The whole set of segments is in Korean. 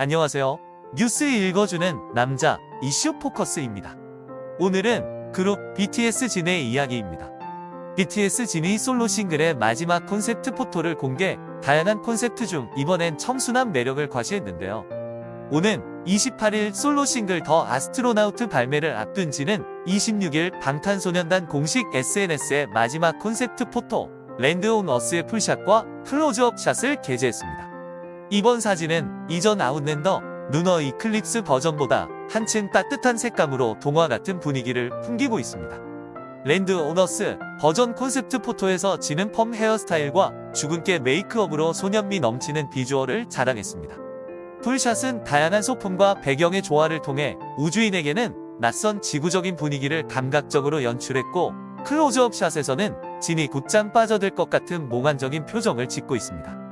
안녕하세요. 뉴스 읽어주는 남자 이슈 포커스입니다. 오늘은 그룹 BTS 진의 이야기입니다. BTS 진이 솔로 싱글의 마지막 콘셉트 포토를 공개, 다양한 콘셉트 중 이번엔 청순한 매력을 과시했는데요. 오는 28일 솔로 싱글 The Astronaut 발매를 앞둔 진은 26일 방탄소년단 공식 SNS에 마지막 콘셉트 포토, Land on Earth의 풀샷과 클로즈업 샷을 게재했습니다. 이번 사진은 이전 Outlander Lunar Eclipse 버전보다 한층 따뜻한 색감으로 동화 같은 분위기를 풍기고 있습니다. Land on Earth 버전 콘셉트 포토에서 진은 펌 헤어스타일과 주근깨 메이크업으로 소년미 넘치는 비주얼을 자랑했습니다. 풀샷은 다양한 소품과 배경의 조화를 통해 우주인에게는 낯선 지구적인 분위기를 감각적으로 연출했고 클로즈업 샷에서는 진이 곧장 빠져들 것 같은 몽환적인 표정을 짓고 있습니다.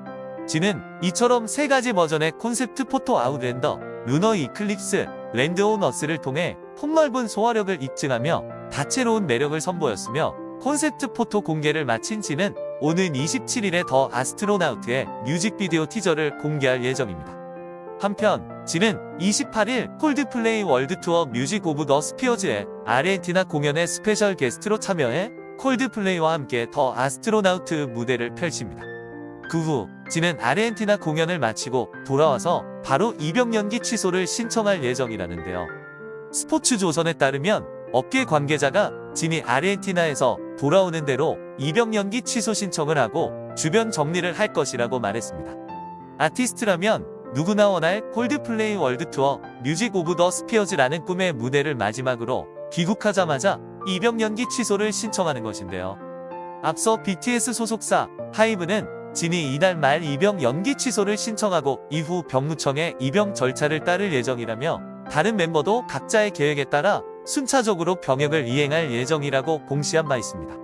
진은 이처럼 세 가지 버전의 콘셉트 포토 Outlander, Lunar Eclipse, Land on Earth를 통해 폭넓은 소화력을 입증하며 다채로운 매력을 선보였으며 콘셉트 포토 공개를 마친 진은 오는 27일에 The Astronaut의 뮤직비디오 티저를 공개할 예정입니다. 한편 진은 28일 콜드플레이 월드투어 Music of the Spheres의 아르헨티나 공연에 스페셜 게스트로 참여해 콜드플레이와 함께 The Astronaut 무대를 펼칩니다. 그 후 진은 아르헨티나 공연을 마치고 돌아와서 바로 입영 연기 취소를 신청할 예정이라는데요. 스포츠조선에 따르면 업계 관계자가 진이 아르헨티나에서 돌아오는 대로 입영 연기 취소 신청을 하고 주변 정리를 할 것이라고 말했습니다. 아티스트라면 누구나 원할 콜드플레이 월드투어 Music of the Spheres라는 꿈의 무대를 마지막으로 귀국하자마자 입영 연기 취소를 신청하는 것인데요. 앞서 BTS 소속사 하이브는 진이 이달 말 입영 연기 취소를 신청하고 이후 병무청에 입영 절차를 따를 예정이라며 다른 멤버도 각자의 계획에 따라 순차적으로 병역을 이행할 예정이라고 공시한 바 있습니다.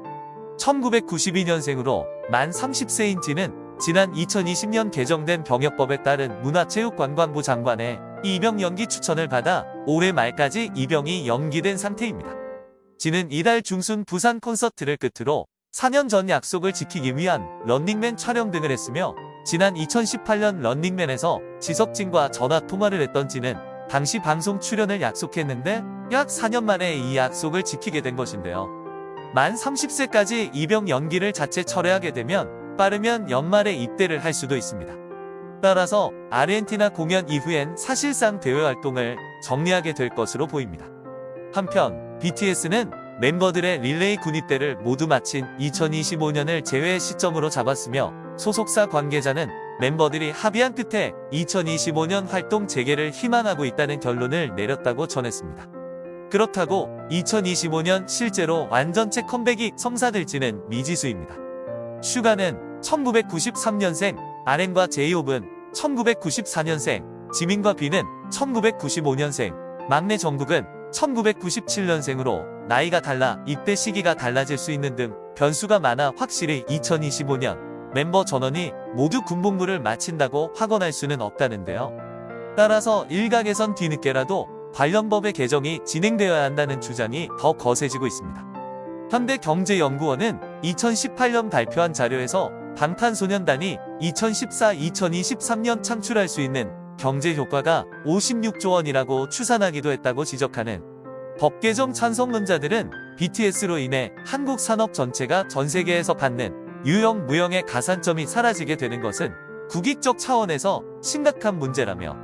1992년생으로 만 30세인 진은 지난 2020년 개정된 병역법에 따른 문화체육관광부 장관의 입영 연기 추천을 받아 올해 말까지 입영이 연기된 상태입니다. 진은 이달 중순 부산 콘서트를 끝으로 4년 전 약속을 지키기 위한 런닝맨 촬영 등을 했으며 지난 2018년 런닝맨에서 지석진과 전화 통화를 했던 진은 당시 방송 출연을 약속했는데 약 4년 만에 이 약속을 지키게 된 것인데요. 만 30세까지 입영 연기를 자체 철회하게 되면 빠르면 연말에 입대를 할 수도 있습니다. 따라서 아르헨티나 공연 이후엔 사실상 대외 활동을 정리하게 될 것으로 보입니다. 한편 BTS는 멤버들의 릴레이 군입대를 모두 마친 2025년을 제외 시점으로 잡았으며 소속사 관계자는 멤버들이 합의한 끝에 2025년 활동 재개를 희망하고 있다는 결론을 내렸다고 전했습니다. 그렇다고 2025년 실제로 완전체 컴백이 성사될지는 미지수입니다. 슈가는 1993년생, 아렌과 제이홉은 1994년생, 지민과 비는 1995년생, 막내 정국은 1997년생으로 나이가 달라 입대 시기가 달라질 수 있는 등 변수가 많아 확실히 2025년 멤버 전원이 모두 군복무를 마친다고 확언할 수는 없다는데요. 따라서 일각에선 뒤늦게라도 관련 법의 개정이 진행되어야 한다는 주장이 더 거세지고 있습니다. 현대경제연구원은 2018년 발표한 자료에서 방탄소년단이 2014-2023년 창출할 수 있는 경제 효과가 56조 원이라고 추산하기도 했다고 지적하는 법 개정 찬성론자들은 BTS로 인해 한국 산업 전체가 전 세계에서 받는 유형 무형의 가산점이 사라지게 되는 것은 국익적 차원에서 심각한 문제라며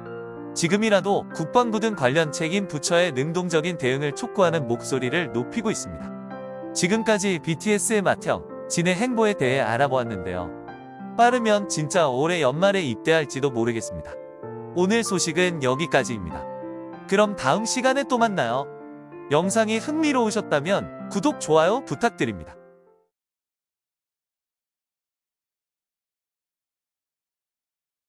지금이라도 국방부 등 관련 책임 부처의 능동적인 대응을 촉구하는 목소리를 높이고 있습니다. 지금까지 BTS의 맏형, 진의 행보에 대해 알아보았는데요. 빠르면 진짜 올해 연말에 입대할지도 모르겠습니다. 오늘 소식은 여기까지입니다. 그럼 다음 시간에 또 만나요. 영상이 흥미로우셨다면 구독, 좋아요 부탁드립니다.